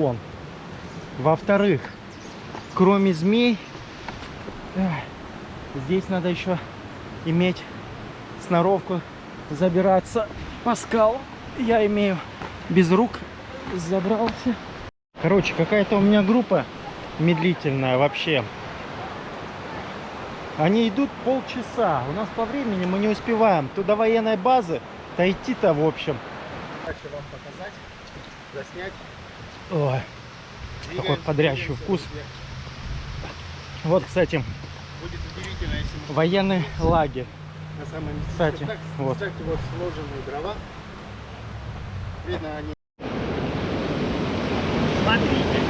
вон. Во-вторых, кроме змей, здесь надо еще иметь сноровку забираться по скалам. Я имею без рук забрался. Короче, какая-то у меня группа медлительная вообще. Они идут полчаса. У нас по времени мы не успеваем. Туда военной базы, то идти-то в общем. Хочу вам показать, заснять. Ой, какой бодрящий двигаемся вкус. Вот, кстати, Будет удивительно, если мы военный лагерь. на самом деле. Кстати, так, вот. Кстати, вот сложенные дрова. Видно, они Смотрите.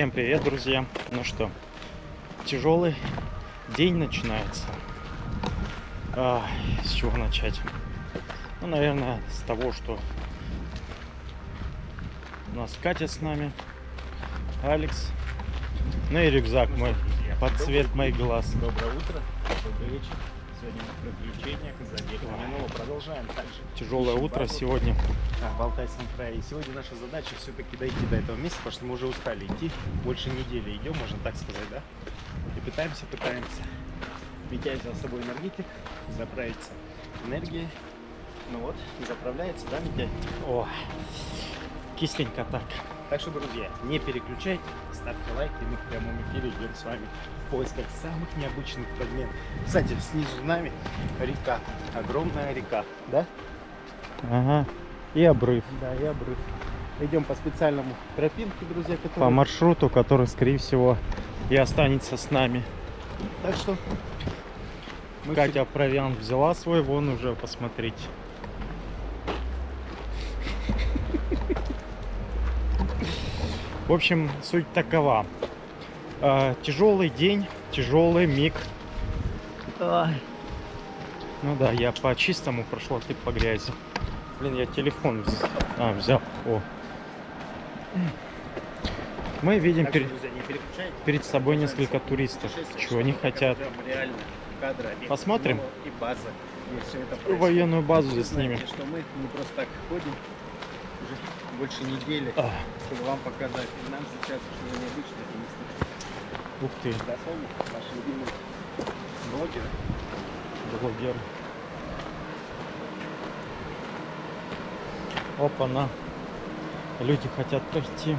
Всем привет, друзья. Ну что, тяжелый день начинается. А, с чего начать? Ну, наверное, с того, что у нас Катя с нами, Алекс, ну и рюкзак мой под цвет моих глаз. Доброе утро, добрый вечер. Сегодня в приключениях за Деревянного продолжаем также. Тяжелое Ищем утро сегодня. а, в Алтайском крае. И сегодня наша задача все-таки дойти до этого места, потому что мы уже устали идти. Больше недели идем, можно так сказать, да? И пытаемся, пытаемся. Митя взял с собой энергетик, заправиться энергией. Ну вот, заправляется, да, Митя? О, кисленько так. Так что, друзья, не переключайте, ставьте лайки, мы в прямом эфире идем с вами в поисках самых необычных фрагментов. Кстати, снизу нами река, огромная река, да? Ага. И обрыв. Да, и обрыв. Идем по специальному тропинке, друзья, По который... маршруту, который, скорее всего, и останется с нами. Так что... мы Катя провиант взяла свой, вон уже, посмотрите. В общем, суть такова. Э, тяжелый день, тяжелый миг. Ну да, я по чистому прошел, а ты по грязи. Блин, я телефон вз- а, взял. О. Мы видим Так перед, друзья, перед собой несколько туристов. Чего они хотят. реально Посмотрим. И база, где все это происходит. Военную базу заснимем. знаете, что мы не просто так ходим уже больше недели, А, чтобы вам показать. И нам сейчас что необычное принести. ух ты, Да, Соня, наши любимые блогеры. блогер. Опа-на. Люди хотят пройти.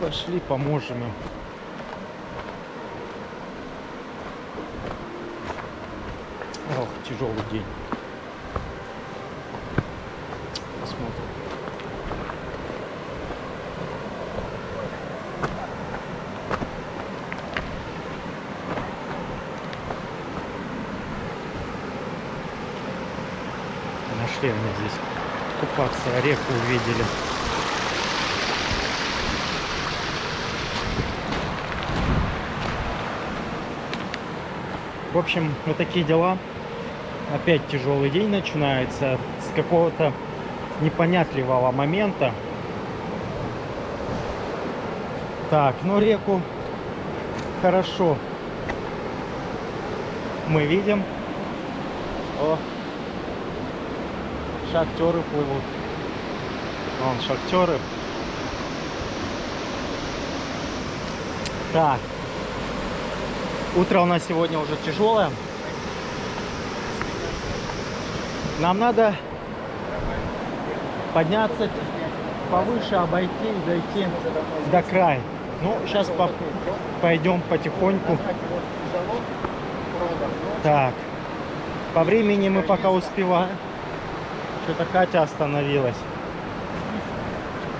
Пошли, поможем им. Ох, тяжелый день. Посмотрим. Нашли они здесь купаться, реку увидели. В общем, вот такие дела. Опять тяжелый день начинается с какого-то непонятливого момента. Так, ну реку хорошо мы видим. О, шахтеры плывут. Вон шахтеры. Так. Утро у нас сегодня уже тяжелое. Нам надо подняться повыше, обойти дойти до края. Ну, сейчас пойдем потихоньку. Так. По времени мы пока успеваем. Что-то Катя остановилась.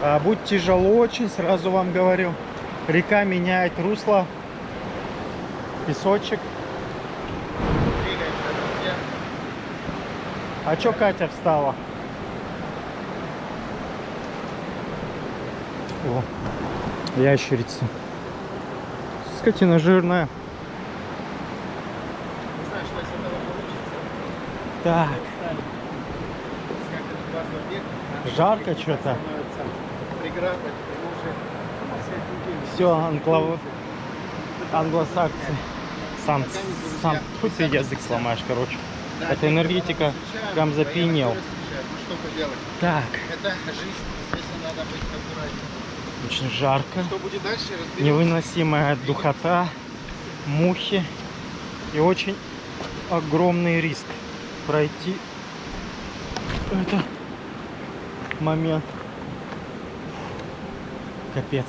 А, будет тяжело очень, сразу вам говорю. Река меняет русло. Песочек. А чё Катя встала? О, ящерица. Скотина жирная. Не знаю, что из этого получится. Так, Устали. Скакать в базу объект. Наши Жарко объекты чё-то. становятся грабят, потому что на свет неделю. Все, анклав... англосаксы. Сам, сам, хоть ты язык сломаешь, короче. Да, Это энергетика прям поделать? Так, очень жарко. Что будет. Невыносимая духота, мухи и очень огромный риск пройти это момент. Капец.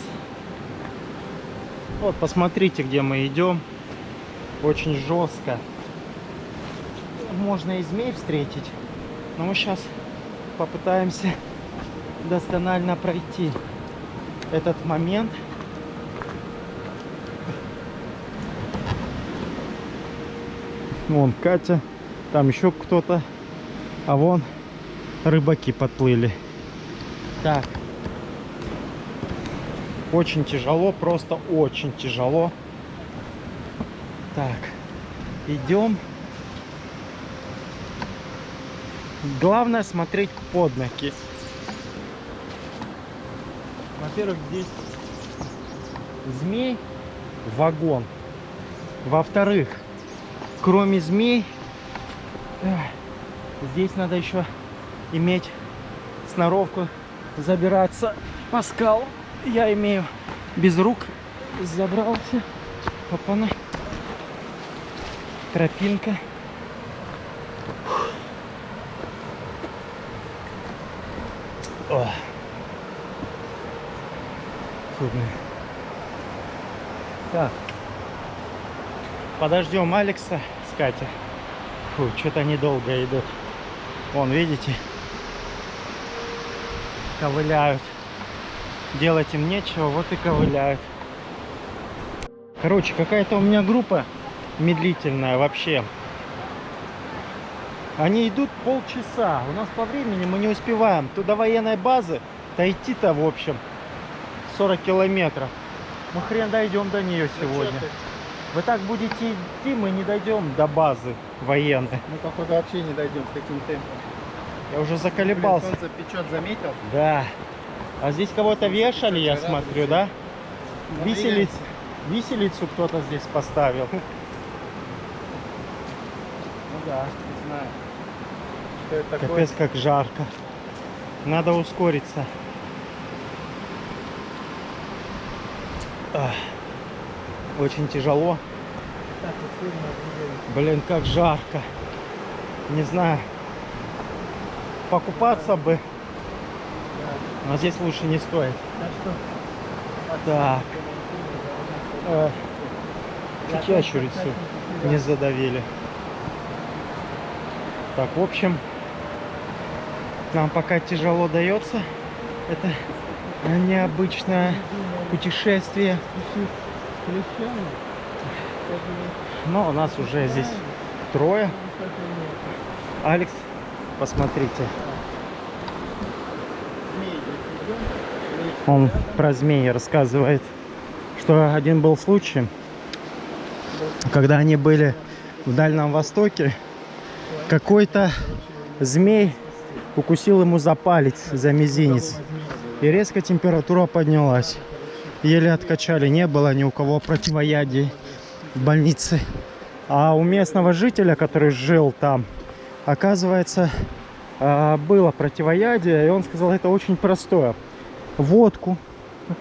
Вот, посмотрите, где мы идем. Очень жестко. Можно и змей встретить. Но мы сейчас попытаемся досконально пройти этот момент. Вон Катя, там еще кто-то. А вон рыбаки подплыли. Так. Очень тяжело, просто очень тяжело. Так. Идем. Главное смотреть под ноги. Во-первых, здесь змей вагон. Во-вторых, кроме змей, здесь надо еще иметь сноровку забираться по скалам. Я имею без рук забрался. Опана. Тропинка. Ох. Фу. Так. Подождем Алекса с Катей. Фу, что-то они долго идут. Вон, видите? Ковыляют. Делать им нечего, вот и ковыляют. Короче, какая-то у меня группа медлительная вообще. Они идут полчаса. У нас по времени мы не успеваем. Туда военной базы, то идти-то в общем 40 километров. Мы хрен дойдем до нее сегодня. Вы так будете идти, мы не дойдем до базы военной. Мы, походу, вообще не дойдем с таким темпом. Я уже Блин, заколебался. солнце печет, заметил? Да. А здесь кого-то вешали, я смотрю, да? Ну, Виселиц, виселицу кто-то здесь поставил. Ну да, не знаю. Что это такое? Капец, как жарко. Надо ускориться. Очень тяжело. Блин, как жарко. Не знаю. Покупаться бы, но здесь лучше не стоит. Так. Э, ящерицу не задавили. Так, в общем, нам пока тяжело дается это необычное путешествие. Но у нас уже здесь трое. Алекс, посмотрите. Он про змеи рассказывает, что один был случай, когда они были в Дальнем Востоке, какой-то змей укусил ему за палец, за мизинец. И резко температура поднялась. Еле откачали, не было ни у кого противоядий в больнице. А у местного жителя, который жил там, оказывается, а, было противоядие, и он сказал, это очень простое. Водку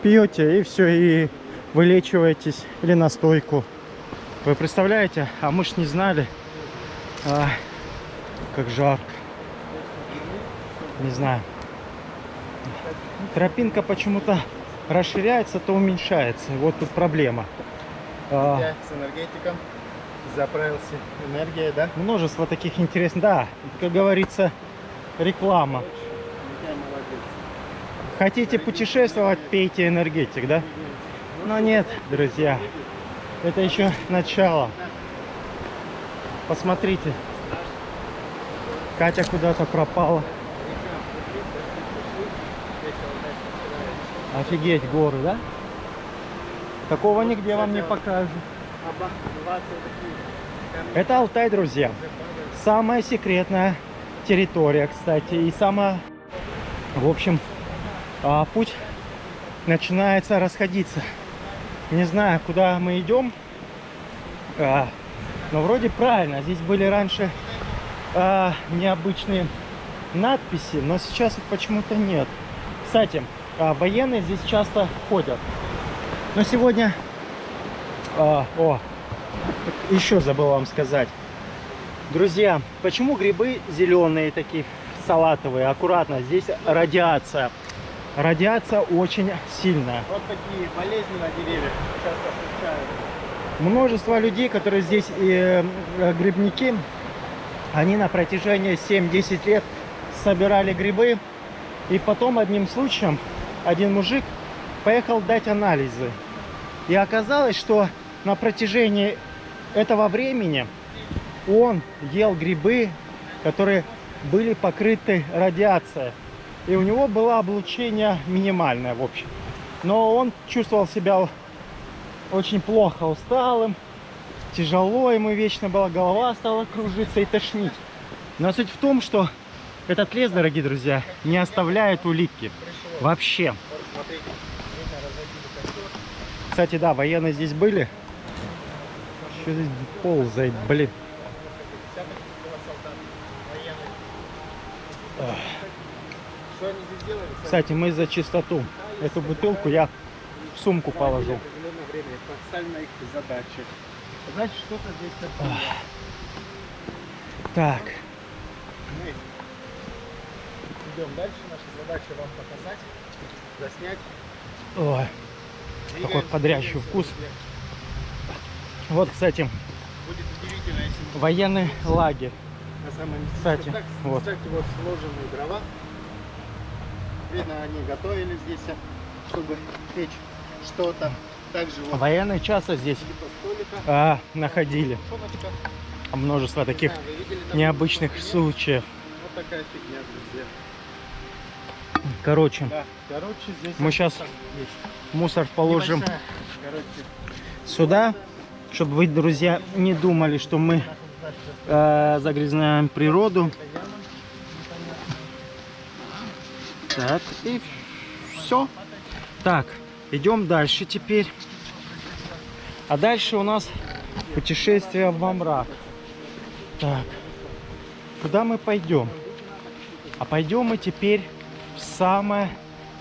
пьете, и все, и вылечиваетесь, или настойку. Вы представляете? А мы ж не знали. А, как жарко. Не знаю. Тропинка почему-то расширяется, то уменьшается. Вот тут проблема. А, с энергетиком заправился энергией, да? множество таких интересных. Да, как говорится, реклама. Хотите путешествовать, пейте энергетик, да? Но нет, друзья, это еще начало. Посмотрите, Катя куда-то пропала. Офигеть, горы, да? Такого нигде вам не покажут. Это Алтай, друзья. Самая секретная территория, кстати. И самая, в общем, а, путь начинается расходиться. Не знаю, куда мы идем. А, но вроде правильно. Здесь были раньше а, необычные надписи, но сейчас их почему-то нет. Кстати, военные здесь часто ходят. Но сегодня... о, еще забыл вам сказать. Друзья, почему грибы зеленые такие, салатовые? Аккуратно, здесь радиация. Радиация очень сильная. Вот такие болезни на деревьях часто встречаются. Множество людей, которые здесь э, э, грибники, они на протяжении 7-10 лет собирали грибы. И потом одним случаем один мужик поехал дать анализы. И оказалось, что на протяжении этого времени он ел грибы, которые были покрыты радиацией. И у него было облучение минимальное, в общем. Но он чувствовал себя очень плохо усталым, тяжело ему вечно была, голова стала кружиться и тошнить. Но суть в том, что этот лес, дорогие друзья, не оставляет улитки. Вообще. Кстати, да, военные здесь были. Что здесь ползает, блин. Кстати, мы за чистоту. Эту бутылку я в сумку задача. Значит, что-то здесь. Так, Мы идем дальше. Наша задача вам показать, заснять. ой, Двигаемся, подрящий вкус. Вот, кстати, Будет удивительно, если военный лагерь. на самом деле. Кстати, так, вот. Кстати, вот сложенные дрова. Видно, они готовили здесь, чтобы печь что-то. Также вот Военные часто здесь типа а, находили Шоночка. множество таких вы видели, там необычных вот случаев. Вот такая фигня, друзья. Короче, Да, короче, здесь Мы вот есть. мусор положим Небольшая, Короче, сюда, чтобы вы, друзья, не думали, что мы э, загрязняем природу. Так, и все. Так, идем дальше теперь. А дальше у нас путешествие во мрак. Так, куда мы пойдем? А пойдем мы теперь в самое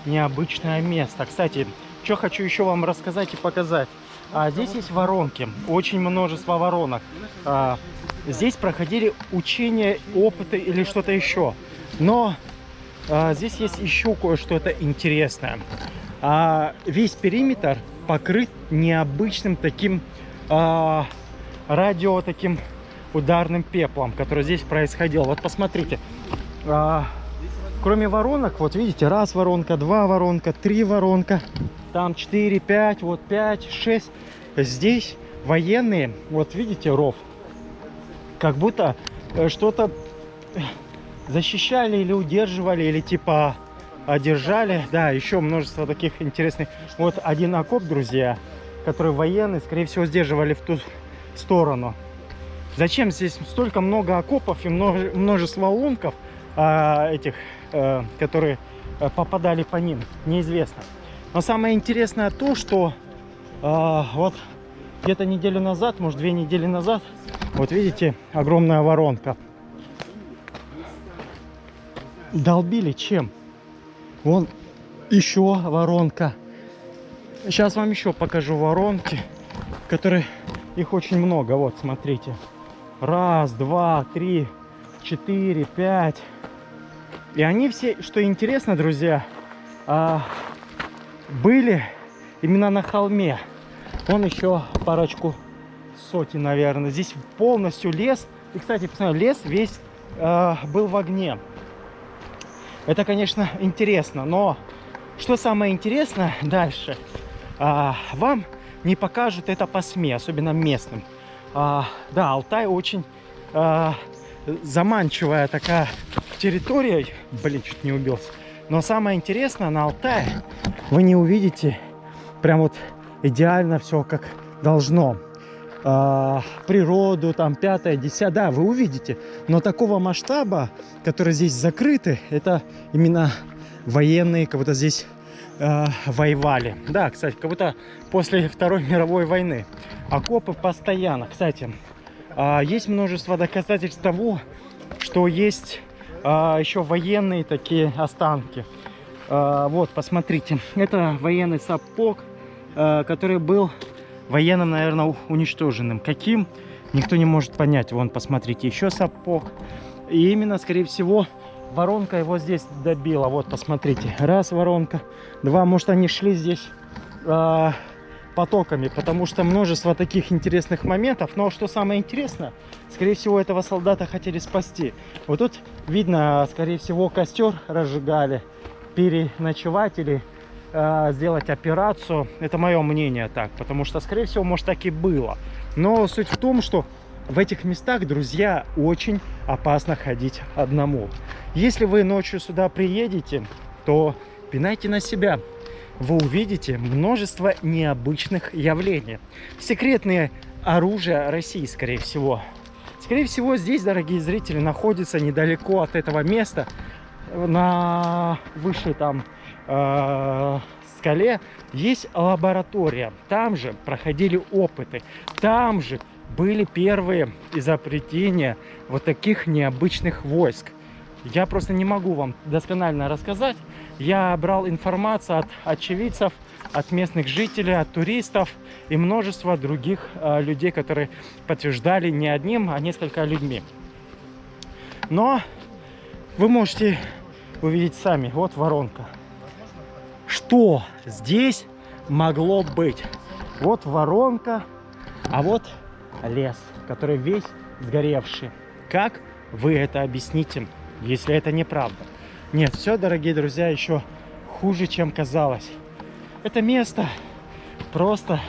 необычное место. Кстати, что хочу еще вам рассказать и показать. А, здесь есть воронки, очень множество воронок. А, здесь проходили учения, опыты или что-то еще. Но а, здесь есть еще кое-что интересное. А, весь периметр покрыт необычным таким а, радио таким ударным пеплом, который здесь происходил. Вот посмотрите. А, кроме воронок, вот видите, раз воронка, два воронка, три воронка, там 4, 5, вот 5, 6. Здесь военные, вот видите, ров, как будто э, что-то защищали или удерживали, или типа одержали. Да, еще множество таких интересных. Вот один окоп, друзья, который военные, скорее всего, сдерживали в ту сторону. Зачем здесь столько много окопов и множе- множество лунков а, этих, э, которые э, попадали по ним, неизвестно. Но самое интересное то, что а, вот где-то неделю назад, может две недели назад, вот видите, огромная воронка. Долбили чем? Вон еще воронка. Сейчас вам еще покажу воронки, которые их очень много. Вот, смотрите. Раз, два, три, четыре, пять. И они все, что интересно, друзья, а, были именно на холме. Вон еще парочку сотен, наверное. Здесь полностью лес. И, кстати, посмотрите, лес весь а, был в огне. Это, конечно, интересно, но что самое интересное дальше, а, вам не покажут это по СМИ, особенно местным. А, да, Алтай очень а, заманчивая такая территория. Блин, чуть не убился. Но самое интересное, на Алтае вы не увидите прям вот идеально все как должно. А, природу, там, пятое, десятое, да, вы увидите. Но такого масштаба, который здесь закрыты, это именно военные, как будто здесь э, воевали. Да, кстати, как будто после Второй мировой войны. Окопы постоянно. Кстати, э, есть множество доказательств того, что есть э, еще военные такие останки. Э, вот, посмотрите. Это военный сапог, э, который был военным, наверное, уничтоженным. Каким? Никто не может понять. Вон, посмотрите, еще сапог. И именно, скорее всего, воронка его здесь добила. Вот, посмотрите. Раз воронка, два. Может, они шли здесь а, потоками, потому что множество таких интересных моментов. Но что самое интересное, скорее всего, этого солдата хотели спасти. Вот тут видно, скорее всего, костер разжигали, переночевать или а, сделать операцию. Это мое мнение так, потому что, скорее всего, может так и было. Но суть в том, что в этих местах, друзья, очень опасно ходить одному. Если вы ночью сюда приедете, то пинайте на себя. Вы увидите множество необычных явлений. Секретные оружия России, скорее всего. Скорее всего, здесь, дорогие зрители, находится недалеко от этого места, на высшей там э, скале, есть лаборатория. Там же проходили опыты. Там же были первые изобретения вот таких необычных войск. Я просто не могу вам досконально рассказать. Я брал информацию от очевидцев, от местных жителей, от туристов и множество других э, людей, которые подтверждали не одним, а несколько людьми. Но вы можете увидеть сами. Вот воронка. Что здесь могло быть? Вот воронка, а вот лес, который весь сгоревший. Как вы это объясните, если это неправда? Нет, все, дорогие друзья, еще хуже, чем казалось. Это место просто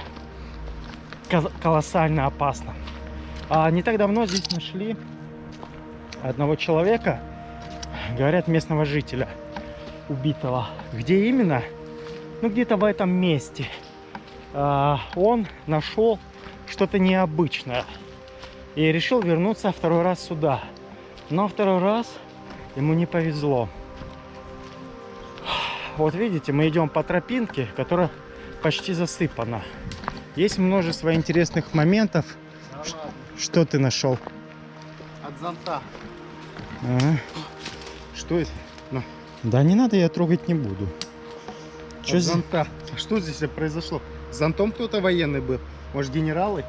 ко- колоссально опасно. А не так давно здесь нашли одного человека, говорят, местного жителя, убитого. Где именно? Ну, где-то в этом месте. А, он нашел что-то необычное и решил вернуться второй раз сюда. Но второй раз ему не повезло. Вот видите, мы идем по тропинке, которая почти засыпана. Есть множество интересных моментов. Да Что ты нашел? От зонта. Ага. Что это? Да не надо, я трогать не буду. Что От здесь? зонта. А что здесь произошло? С зонтом кто-то военный был? Может, генералы?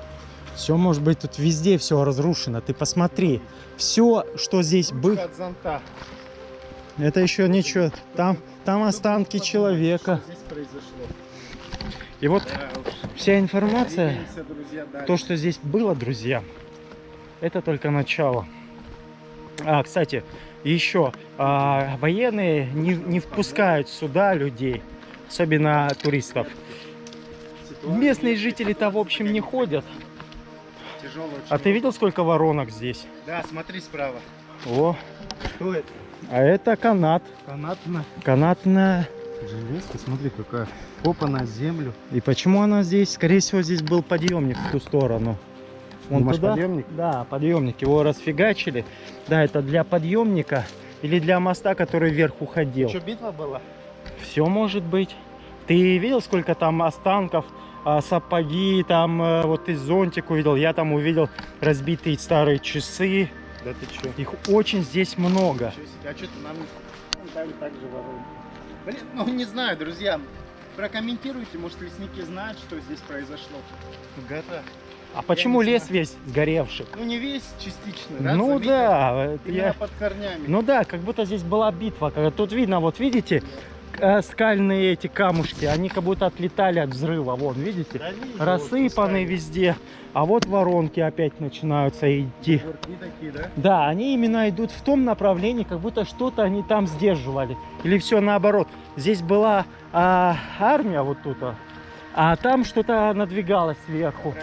Все может быть тут везде все разрушено. Ты посмотри. Все, что здесь было, От зонта. это еще ничего. Там, там останки человека. Что здесь произошло? И вот Да вся информация, Двигаемся, друзья, дальше. то, что здесь было, друзья, это только начало. А, кстати, еще а, военные не, не впускают сюда людей, особенно туристов. Местные жители-то, в общем, не ходят. А ты видел, сколько воронок здесь? Да, смотри справа. О, Что это? а это канат. Канатная Канатная. железка, смотри, какая. Попа на землю. И почему она здесь? Скорее всего, здесь был подъемник в ту сторону. Вон Думаешь, туда? подъемник? Да, подъемник. Его расфигачили. Да, это для подъемника или для моста, который вверх уходил. Что, битва была? Все может быть. Ты видел, сколько там останков, а, сапоги, там э, вот ты зонтик увидел, я там увидел разбитые старые часы. Да ты что? Их очень здесь много. А что ты нам ну, так, же воруем? Блин, ну не знаю, друзья. Прокомментируйте, может лесники знают, что здесь произошло. Гора. А почему лес знаю. весь сгоревший? Ну не весь, частично, да? ну заметил? да, Именно я... под корнями. Ну да, как будто здесь была битва. Тут видно, вот видите, э, скальные эти камушки, они как будто отлетали от взрыва. Вон, видите? Да вижу, Рассыпаны вот везде. А вот воронки опять начинаются идти. такие, да? Да, они именно идут в том направлении, как будто что-то они там сдерживали. Или все наоборот. Здесь была а, армия вот тут, а, а там что-то надвигалось сверху.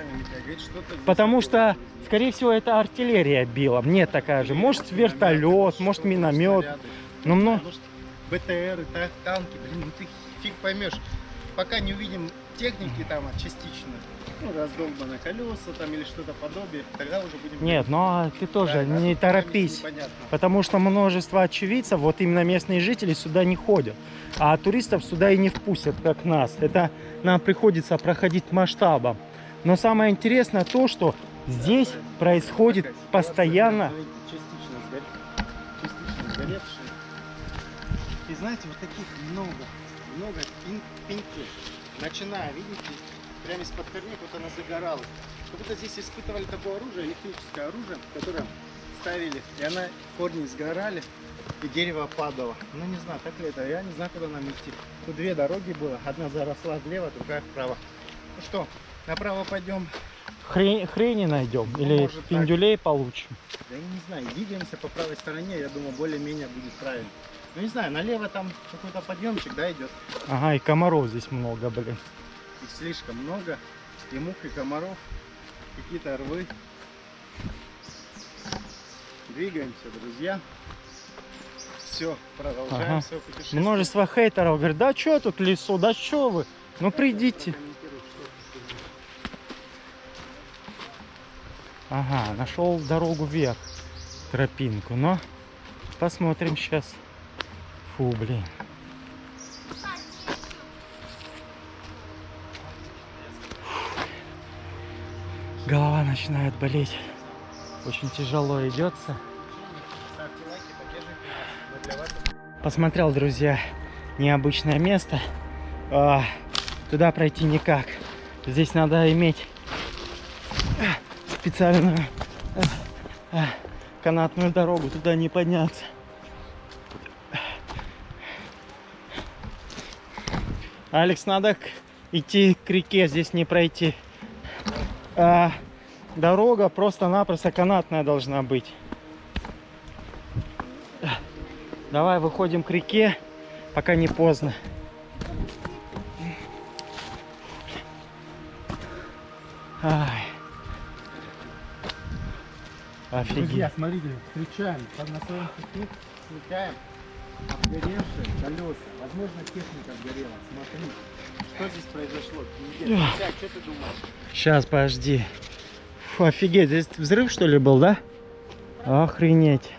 Потому что, скорее всего, это артиллерия била. Мне такая же. Может, вертолет, может, миномет. снаряды. Ну, мно- Может, БТР, та- танки, блин, ну ты фиг поймешь. Пока не увидим техники там частично, ну, раздолбано колеса там или что-то подобие, тогда уже будем... Нет, но ты тоже Да, не торопись. Потому что множество очевидцев, вот именно местные жители сюда не ходят. А туристов сюда и не впустят, как нас. Это нам приходится проходить масштабом. Но самое интересное то, что здесь происходит постоянно... И знаете, вот таких много, много пеньков. Начиная, видите, прямо из-под корней вот она загоралась. Как будто здесь испытывали такое оружие, электрическое оружие, которое ставили, и она корни сгорали, и дерево падало. Ну не знаю, так ли это, я не знаю, куда нам идти. Тут две дороги было, одна заросла влево, другая вправо. Ну что, направо пойдем, Хрень, хрени найдем или может, так. пиндюлей получим. Да я не знаю, двигаемся по правой стороне, я думаю, более-менее будет правильно. Ну не знаю, налево там какой-то подъемчик, да, идет. Ага, и комаров здесь много, блин. Их слишком много. И мух, и комаров, какие-то рвы. Двигаемся, друзья. Все, продолжаем Ага. свое путешествие. Множество хейтеров говорят, да что тут лесу, да что вы? Ну придите. Ага, нашел дорогу вверх, тропинку, но посмотрим сейчас. Фу, блин. Голова начинает болеть. Очень тяжело идется. Посмотрел, друзья, необычное место. А, туда пройти никак. Здесь надо иметь а, специальную а, а, канатную дорогу. Туда не подняться. Алекс, надо идти к реке, здесь не пройти. А, дорога просто-напросто канатная должна быть. Давай выходим к реке, пока не поздно. Ай. Офигеть. Друзья, смотрите, встречаем под на своем пути, смыкаем обгоревшие колеса. Возможно, техника сгорела. Смотри, что здесь произошло. Друзья, что ты думаешь? Сейчас, подожди. Фу, офигеть, здесь взрыв что ли был, да? Охренеть.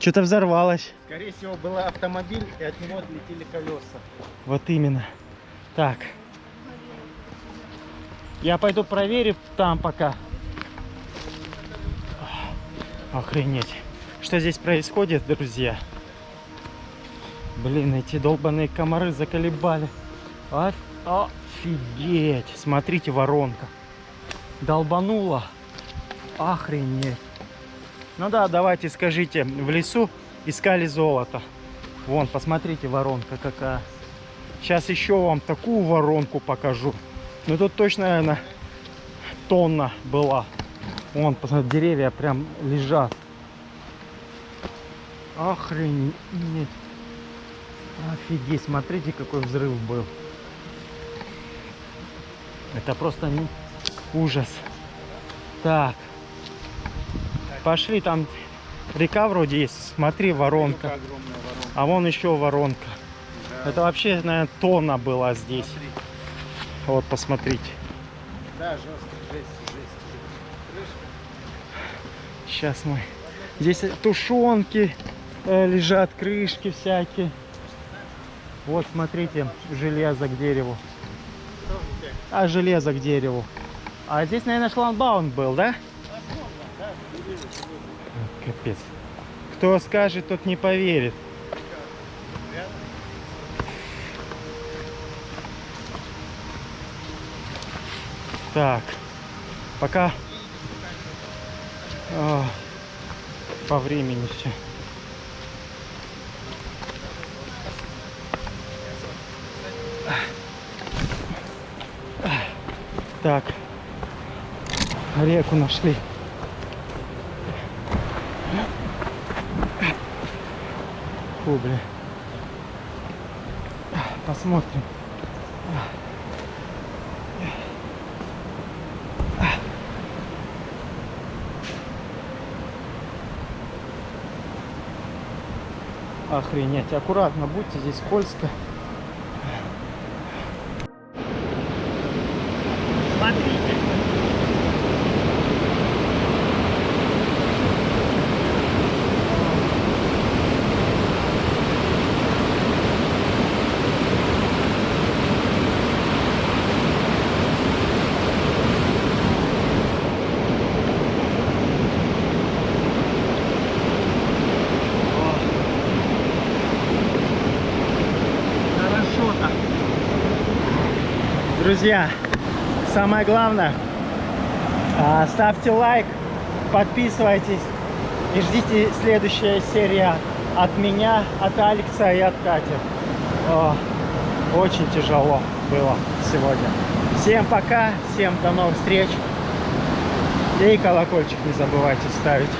Что-то взорвалось. Скорее всего, был автомобиль, и от него отлетели колеса. Вот именно. Так. Я пойду проверю там пока. Охренеть. Что здесь происходит, друзья? Блин, эти долбаные комары заколебали. Оф- Офигеть. Смотрите, воронка. Долбанула. Охренеть. Ну да, давайте скажите, в лесу искали золото. Вон, посмотрите, воронка какая. Сейчас еще вам такую воронку покажу. Ну тут точно, наверное, тонна была. Вон, посмотрите, деревья прям лежат. Охренеть. Офигеть, смотрите, какой взрыв был. Это просто не- ужас. Так. Пошли, там река вроде есть. Смотри, воронка. Воронка. А вон еще воронка. Да, Это вообще, наверное, тонна была здесь. смотри. Вот, посмотрите. Да, жестко, жесть, жесть. Сейчас мы... Здесь тушенки э, лежат, крышки всякие. Вот, смотрите, железо к дереву. А, железо к дереву. А здесь, наверное, шлагбаум был, да? Капец. Кто скажет, тот не поверит. Так, пока а, по времени все. Так, реку нашли. Бля. Посмотрим. Охренеть. Аккуратно будьте, здесь скользко. Смотрите. Хорошо-то. Друзья, самое главное, а, ставьте лайк, подписывайтесь и ждите следующая серия от меня, от Алекса и от Кати. Очень тяжело было сегодня. Всем пока, всем до новых встреч. И колокольчик не забывайте ставить.